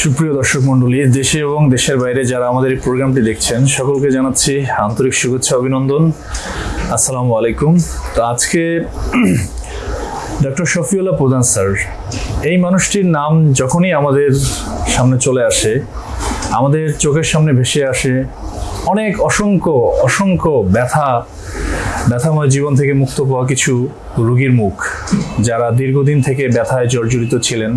সুপ্রিয় দর্শক মণ্ডলী, দেশে এবং দেশের বাইরে যারা আমাদের এই প্রোগ্রামটি দেখছেন, সকলকে জানাচ্ছি আন্তরিক শুভেচ্ছা, অভিনন্দন। আসসালামু আলাইকুম। তো আজকে ডক্টর শফিউল্লাহ প্রধান স্যার, এই মানুষটির নাম যখনই আমাদের সামনে চলে আসে, আমাদের চোখের সামনে ভেসে আসে, অনেক অসংখ্য অসংখ্য ব্যথা, ব্যথাময় জীবন থেকে মুক্ত পাওয়া কিছু রুগীর মুখ, যারা দীর্ঘদিন থেকে ব্যথায় জর্জরিত ছিলেন।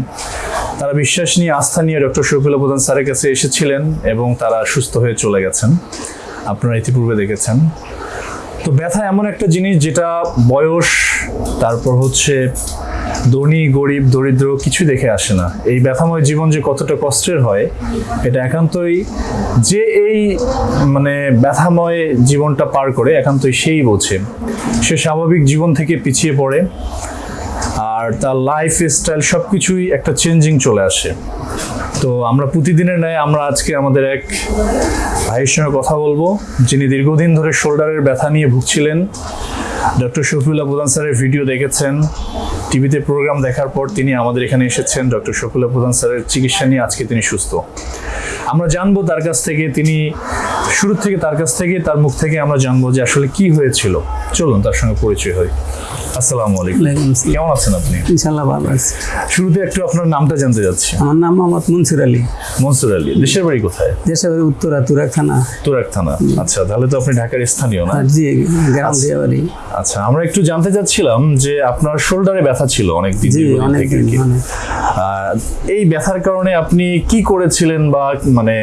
তারা বিশ্বাস নিয়ে আস্থা নিয়ে ডক্টর শফিউল্লাহ প্রধান স্যারের কাছে এসেছিলেন এবং তারা সুস্থ হয়ে চলে গেছেন। আপনারা ইতিপূর্বে দেখেছেন। তো ব্যথা এমন একটা জিনিস যেটা বয়স, তারপর হচ্ছে ধনী, গরিব, দরিদ্র কিছু দেখে আসে না। এই ব্যথাময় জীবন যে কতটা কষ্টের হয়, এটা একান্তই যে এই মানে ব্যথাময় জীবনটা পার করে একান্তই সেই বোঝে। সে স্বাভাবিক জীবন থেকে পিছিয়ে পড়ে। আর তার লাইফ স্টাইল সব কিছুই একটা চেঞ্জিং চলে আসে। তো আমরা প্রতিদিনের ন্যায় আমরা আজকে আমাদের এক ভাইয়ের সঙ্গে কথা বলব, যিনি দীর্ঘদিন ধরে শোল্ডারের ব্যথা নিয়ে ভুগছিলেন। ডক্টর শফিউল্লাহ প্রধান স্যারের ভিডিও দেখেছেন, টিভিতে প্রোগ্রাম দেখার পর তিনি আমাদের এখানে এসেছেন। ডক্টর শফিউল্লাহ প্রধান স্যারের চিকিৎসা নিয়ে আজকে তিনি সুস্থ। আমরা জানব তার কাছ থেকে তিনি শুরু থেকে তার কাছ থেকে তার মুখ থেকে আমরা জানব যে আসলে কি হয়েছিল। চলুন তার সঙ্গে পরিচয় হয় আসসালামু আলাইকুম। কেমন আছেন আপনি? ইনশাল্লাহ ভালো আছি। শুরুতে একটু আপনার নামটা জানতে যাচ্ছি আমার নাম মোহাম্মদ মনসুর আলী। মনসুর আলী দেশের বাড়ি কোথায়? দেশের বাড়ি উত্তরা তুরাক থানা। তুরাক থানা। আচ্ছা তাহলে তো আপনি ঢাকার স্থানীয় না? জি গ্রাম দিয়ে বাড়ি আচ্ছা আমরা একটু জানতে চাচ্ছিলাম যে আপনার শোল্ডারে ব্যথা ছিল অনেক দিন জি অনেক থেকে দিন অনেক। আহ, এই ব্যথার কারণে আপনি কি করেছিলেন বা মানে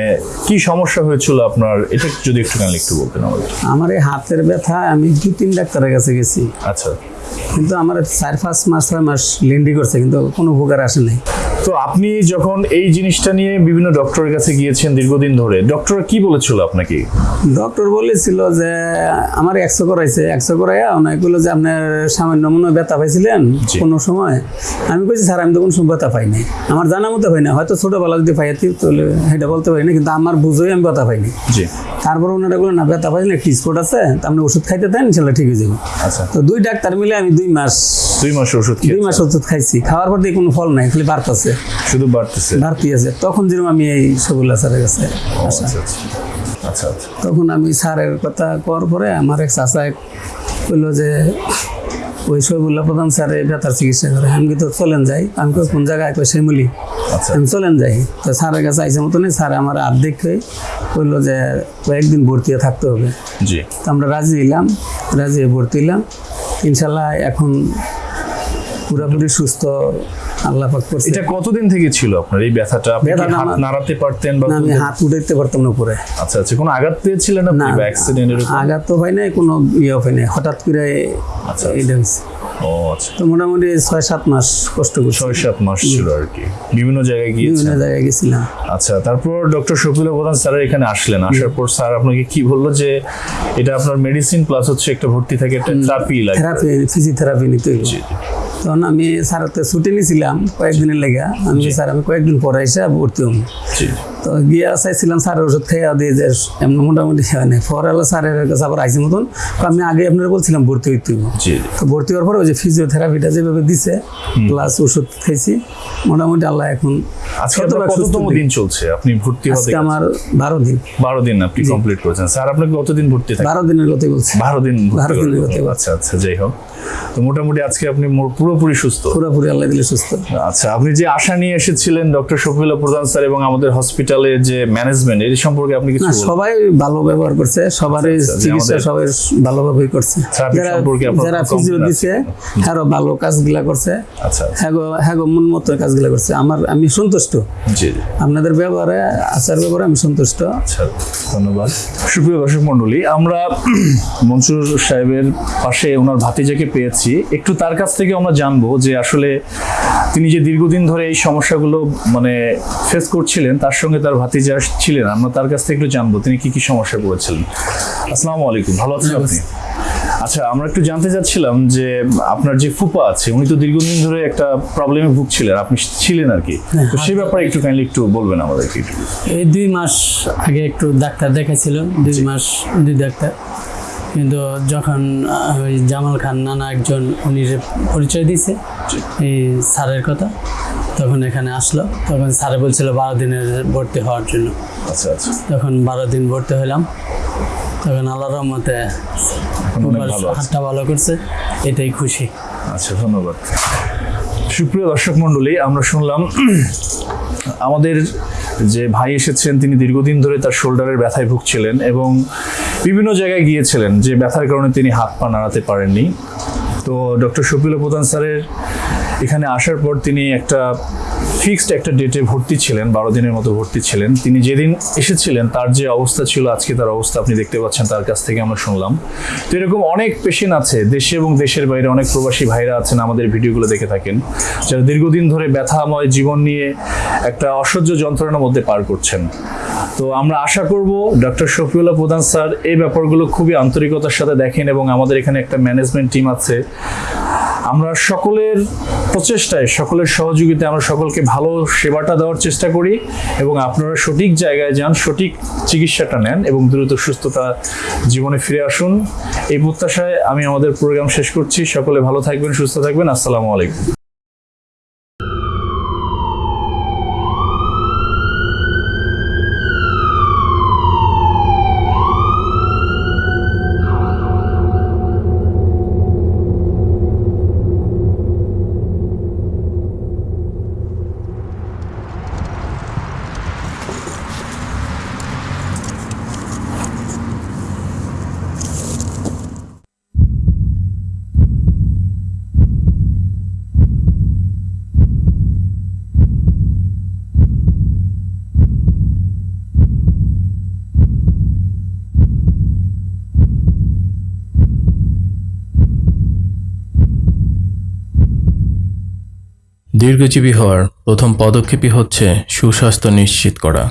কি সমস্যা হয়েছিল আপনার? এটা যদি একটুখানি একটু বলতেন আমাদের আমার এই হাতের ব্যথা আমি দু তিন ডাক্তারের কাছে গেছি। আচ্ছা। কিন্তু আমার চার পাঁচ মাস ছয় মাস লেন্ডি করছে কিন্তু কোনো উপকার আসে নাই। তো আপনি যখন এই জিনিসটা নিয়ে বিভিন্ন ডক্টরের কাছে গিয়েছেন দীর্ঘদিন ধরে ডক্টর কি বলেছিল আপনাকে? ডক্টর বলেছিল যে আমার একশো করাইছে। একশো করাইয়া অনেক বলল যে আপনার সামান্য মনে হয় ব্যথা পাইছিলেন কোনো সময়? আমি বলছি স্যার আমি তো কোনো সময় ব্যথা পাই নাই। আমার জানা মতো পাই না হয়তো ছোটোবেলা যদি পাইয়াতি তাহলে সেটা বলতে পারি না কিন্তু আমার বুঝোই আমি ব্যথা পাইনি জি। তারপর ওনারা বলল না ব্যথা পাইলে একটি স্পট আছে? তা আপনি ওষুধ খাইতে দেন ইনশাল্লাহ ঠিক হয়ে যাবে। আচ্ছা। তো দুই ডাক্তার মিলে আমি দুই মাস দুই মাস ওষুধ দুই মাস ওষুধ খাইছি। খাওয়ার পর দিয়ে কোনো ফল নাই খালি বাড়তেছে। শুধু বাড়তেছে? বাড়তি আছে। তখন যেরকম আমি এই সবুল্লা স্যারের কাছে আসা। আচ্ছা আচ্ছা। আচ্ছা আচ্ছা। তখন আমি স্যারের কথা করার পরে আমার এক চাষা বলল যে ওই সবুল্লা প্রধান স্যারে ব্যথার চিকিৎসা করে। আমি কিন্তু চলেন যাই। আমি কোন জায়গায়? কই আচ্ছা। আমি চলেন যাই। তো স্যারের কাছে আইসে মতনই স্যার আমার আর্ধেক হয়ে বলল যে কয়েকদিন ভর্তি থাকতে হবে। জি। তো আমরা রাজি হইলাম রাজি হয়ে ভর্তি হইলাম। ইনশাল্লাহ এখন পুরোপুরি সুস্থ আল্লাহ পাক করছে। এটা কতদিন থেকে ছিল আপনার এই ব্যথাটা? আপনি হাত নাড়াতে পারতেন বা আমি হাত উঠাইতে পারতাম না উপরে। আচ্ছা আচ্ছা কোনো আঘাত পেয়েছিলেন আপনি না বা অ্যাক্সিডেন্ট এরকম আঘাত তো হয় নাই কোনো ইয়ে হয় নাই। হঠাৎ করে আচ্ছা। এটা হয়েছে ও আচ্ছা। তো মোটামুটি ছয় সাত মাস কষ্ট করছি। ছয় সাত মাস ছিল আর কি। বিভিন্ন জায়গায় বিভিন্ন জায়গায় গেছিলাম। আচ্ছা তারপর ডক্টর শফিল প্রধান স্যার এখানে আসলেন। আসার পর স্যার আপনাকে কি বলল যে এটা আপনার মেডিসিন প্লাস হচ্ছে একটা ভর্তি থাকে একটা থেরাপি লাগে থেরাপি ফিজিওথেরাপি নিতে হইব। জি, জি। তখন আমি স্যার তো ছুটি নিয়েছিলাম কয়েকদিনের লেগে। আমি স্যার আমি কয়েকদিন পরে এসে ভর্তি হম তো গিয়ে চাইছিলাম স্যারের ওষুধ খাইয়া দিয়ে যে এমনি মোটামুটি হয় স্যারের কাছে আবার আইসি মতন আমি আগে আপনার বলছিলাম ভর্তি হইতে তো ভর্তি হওয়ার পরে ওই যে ফিজিওথেরাপিটা যেভাবে দিছে প্লাস ওষুধ খাইছি মোটামুটি আল্লাহ এখন আজকে আপনার কততম দিন চলছে? আপনি ভর্তি হতে আজকে আমার বারো দিন। বারো দিন আপনি কমপ্লিট করেছেন। স্যার আপনাকে কতদিন ভর্তি বারো দিনের কথা বলছি। বারো দিন ভর্তি বারো দিনের কথা আচ্ছা আচ্ছা যাই হোক। তো মোটামুটি আজকে আপনি পুরোপুরি সুস্থ। পুরোপুরি আল্লাহ দিলে সুস্থ। আচ্ছা আপনি যে আশা নিয়ে এসেছিলেন ডক্টর শফিউল্লাহ প্রধান স্যার এবং আমাদের হসপিটালের যে ম্যানেজমেন্ট এর সম্পর্কে আপনি কিছু সবাই ভালো ব্যবহার করছে সবারই আচ্ছা, চিকিৎসা সবাই ভালোভাবেই করছে। যারা ফিজিও দিছে ভালো কাজগুলা করছে। আচ্ছা হ্যাঁ হ্যাঁ মন মতো কাজগুলা করছে। আমার আমি সন্তুষ্ট। জি জি। আপনাদের ব্যবহারে আচার ব্যবহারে আমি সন্তুষ্ট। আচ্ছা ধন্যবাদ। সুপ্রিয় দর্শক মণ্ডলী আমরা মনসুর সাহেবের পাশে ওনার ভাতিজাকে পেয়েছি। একটু তার কাছ থেকে আমরা জানব যে আসলে তিনি যে দীর্ঘদিন ধরে এই সমস্যাগুলো মানে ফেস করছিলেন তার সঙ্গে তার ভাতিজা ছিলেন। আমরা তার কাছ থেকে একটু জানব তিনি কি কি সমস্যা পড়েছিলেন আসসালামু আলাইকুম। ভালো আছেন আপনি? আচ্ছা আমরা একটু জানতে চাচ্ছিলাম যে আপনার যে ফুপা আছে উনি তো দীর্ঘদিন ধরে একটা প্রবলেমে ভুগছিলেন আপনি ছিলেন আর কি। তো সেই ব্যাপারে একটু কাইন্ডলি একটু বলবেন আমাদেরকে। একটু এই দুই মাস আগে একটু ডাক্তার দেখাইছিল দুই মাস দুই ডাক্তার। কিন্তু যখন ওই জামাল খান নানা একজন উনি পরিচয় দিয়েছে এই স্যারের কথা তখন এখানে আসলো। তখন স্যারে বলছিল বারো দিনের ভর্তি হওয়ার জন্য। আচ্ছা আচ্ছা। তখন বারো দিন ভর্তি হলাম তখন আল্লাহ রহমতে এখন ভালো হাতটা ভালো করছে এটাই খুশি। আচ্ছা ধন্যবাদ। সুপ্রিয় দর্শক মণ্ডলী আমরা শুনলাম আমাদের যে ভাই এসেছেন তিনি দীর্ঘদিন ধরে তার শোল্ডারের ব্যথায় ভুগছিলেন এবং বিভিন্ন জায়গায় গিয়েছিলেন যে ব্যথার কারণে তিনি হাত পা নাড়াতে পারেননি। তো ডক্টর শফিল প্রধান স্যারের এখানে আসার পর তিনি একটা ফিক্সড একটা ডেটে ভর্তি ছিলেন, বারো দিনের মতো ভর্তি ছিলেন। তিনি যেদিন এসেছিলেন, তার যে অবস্থা ছিল, আজকে তার অবস্থা আপনি দেখতে পাচ্ছেন, তার কাছ থেকে আমরা শুনলাম। তো এরকম অনেক পেশেন্ট আছে, দেশে এবং দেশের বাইরে অনেক প্রবাসী ভাইরা আছেন, আমাদের ভিডিওগুলো দেখে থাকেন, যারা দীর্ঘদিন ধরে ব্যথাময় জীবন নিয়ে একটা অসহ্য যন্ত্রণার মধ্যে পার করছেন। তো আমরা আশা করব ডক্টর শফিউল্লাহ প্রধান স্যার এই ব্যাপারগুলো খুবই আন্তরিকতার সাথে দেখেন এবং আমাদের এখানে একটা ম্যানেজমেন্ট টিম আছে। আমরা সকলের প্রচেষ্টায়, সকলের সহযোগিতায় আমরা সকলকে ভালো সেবাটা দেওয়ার চেষ্টা করি এবং আপনারা সঠিক জায়গায় যান, সঠিক চিকিৎসাটা নেন এবং দ্রুত সুস্থতা জীবনে ফিরে আসুন। এই প্রত্যাশায় আমি আমাদের প্রোগ্রাম শেষ করছি। সকলে ভালো থাকবেন, সুস্থ থাকবেন। আসসালামু আলাইকুম। দীর্ঘজীবী হওয়ার প্রথম পদক্ষেপই হচ্ছে সুস্বাস্থ্য নিশ্চিত করা।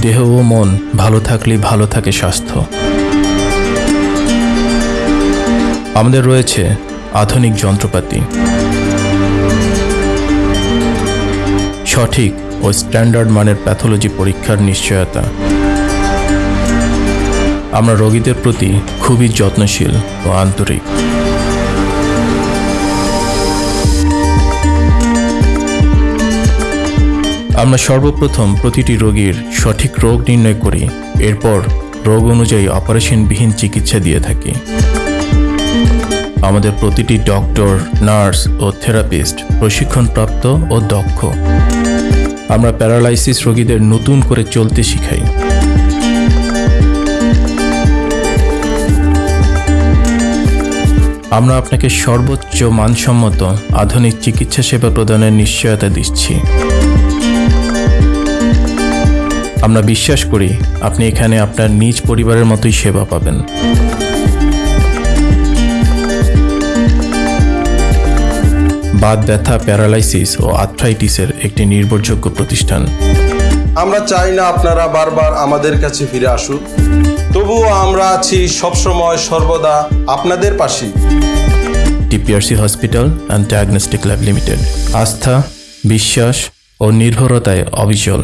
দেহ ও মন ভালো থাকলে ভালো থাকে স্বাস্থ্য। আমাদের রয়েছে আধুনিক যন্ত্রপাতি। সঠিক ও স্ট্যান্ডার্ড মানের প্যাথোলজি পরীক্ষার নিশ্চয়তা। আমরা রোগীদের প্রতি খুবই যত্নশীল ও আন্তরিক। আমরা সর্বপ্রথম প্রতিটি রোগীর সঠিক রোগ নির্ণয় করি, এরপর রোগ অনুযায়ী অপারেশনবিহীন চিকিৎসা দিয়ে থাকি। আমাদের প্রতিটি ডক্টর, নার্স ও থেরাপিস্ট প্রশিক্ষণপ্রাপ্ত ও দক্ষ। আমরা প্যারালাইসিস রোগীদের নতুন করে চলতে শিখাই। আমরা আপনাকে সর্বোচ্চ মানসম্মত আধুনিক চিকিৎসা সেবা প্রদানের নিশ্চয়তা দিচ্ছি। আমরা বিশ্বাস করি আপনি এখানে আপনার নিজ পরিবারের মতোই সেবা পাবেন। বাত ব্যথা প্যারালাইসিস ও আর্থ্রাইটিসের একটি নির্ভরযোগ্য প্রতিষ্ঠান। আমরা চাই না আপনারা বারবার আমাদের কাছে ফিরে আসুন তবুও আমরা আছি সবসময় সর্বদা আপনাদের পাশে TPRC hospital and diagnostic lab limited. আস্থা বিশ্বাস ও নির্ভরতায় অবিচল।